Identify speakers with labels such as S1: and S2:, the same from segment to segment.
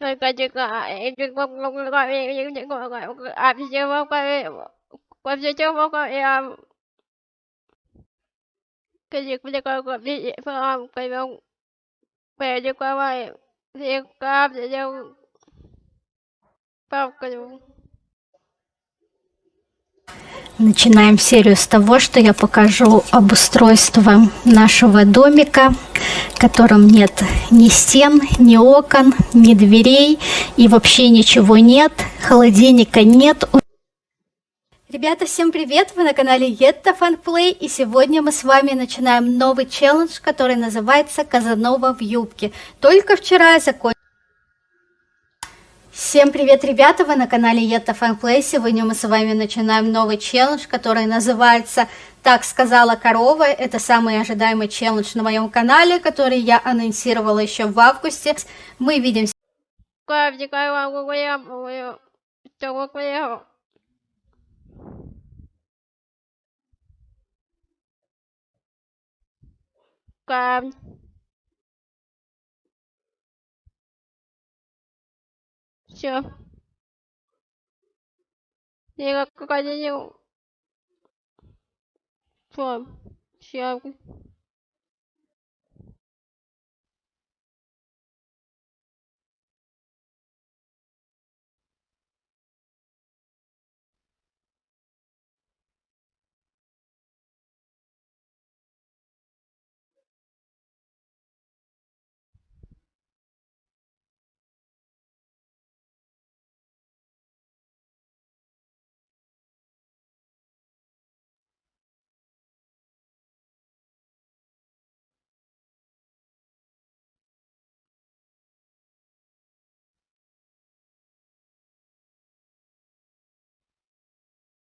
S1: rồi cái chuyện cái chuyện không không gọi những những gọi gọi à bây giờ không cái qua bây giờ không có em cái việc bây giờ có có đi về phòng cái ông về cho qua vậy thì qua bây giờ phòng cái ông
S2: Начинаем серию с того, что я покажу обустройство нашего домика, в нет ни стен, ни окон, ни дверей и вообще ничего нет, холодильника нет. Ребята, всем привет! Вы на канале Yetta Fun Play и сегодня мы с вами начинаем новый челлендж, который называется Казанова в юбке. Только вчера я закончила Всем привет, ребята! Вы на канале Yetta Fun Play. Сегодня мы с вами начинаем новый челлендж, который называется «Так сказала корова». Это самый ожидаемый челлендж на моем канале, который я анонсировала еще в августе. Мы видимся.
S1: Cam 주십시오. 내가 그까지 좀 주시하고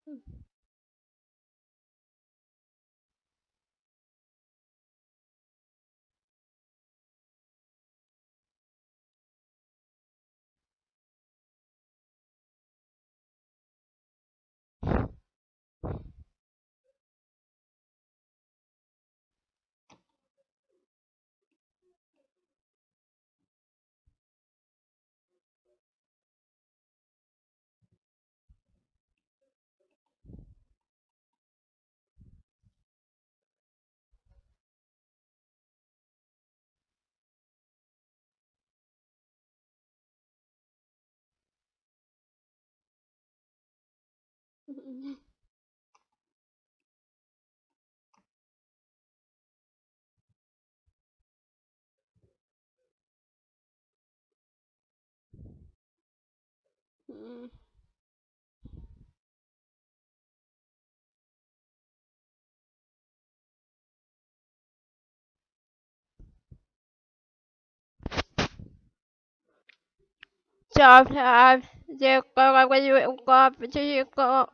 S1: Hmm. Chứ có Все. Все, где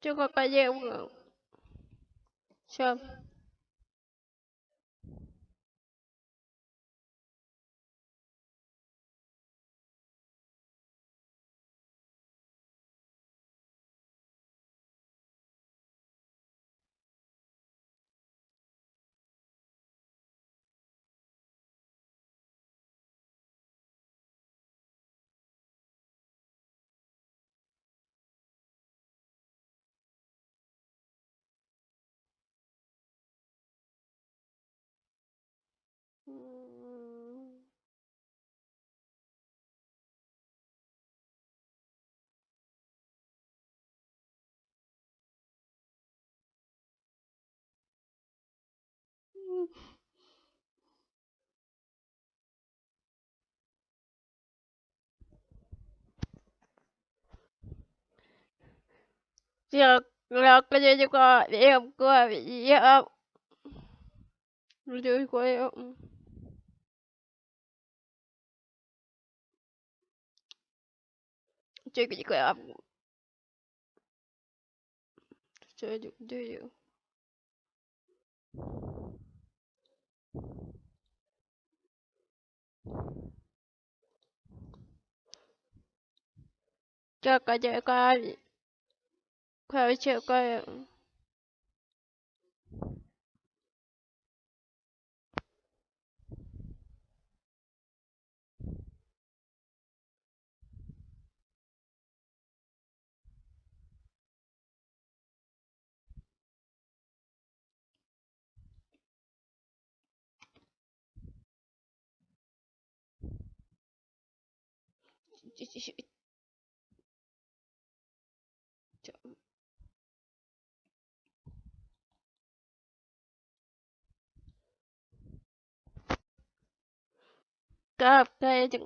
S1: Chưa có bao giờ ông ngủ Giờ là cái gì cho cô đi em cô bị gì em Rồi cô em Chơi cái gì cô em Chơi được chơi được 这个这个快去关 cái chưa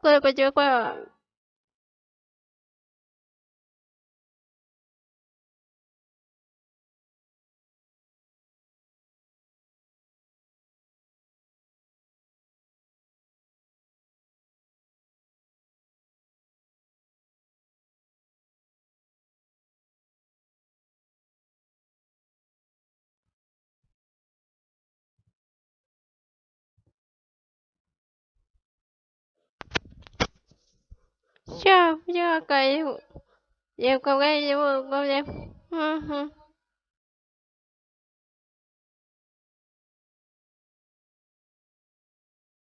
S1: 过来，快点过来。Yo, yo, caí. Y el cobra llevó un goblin.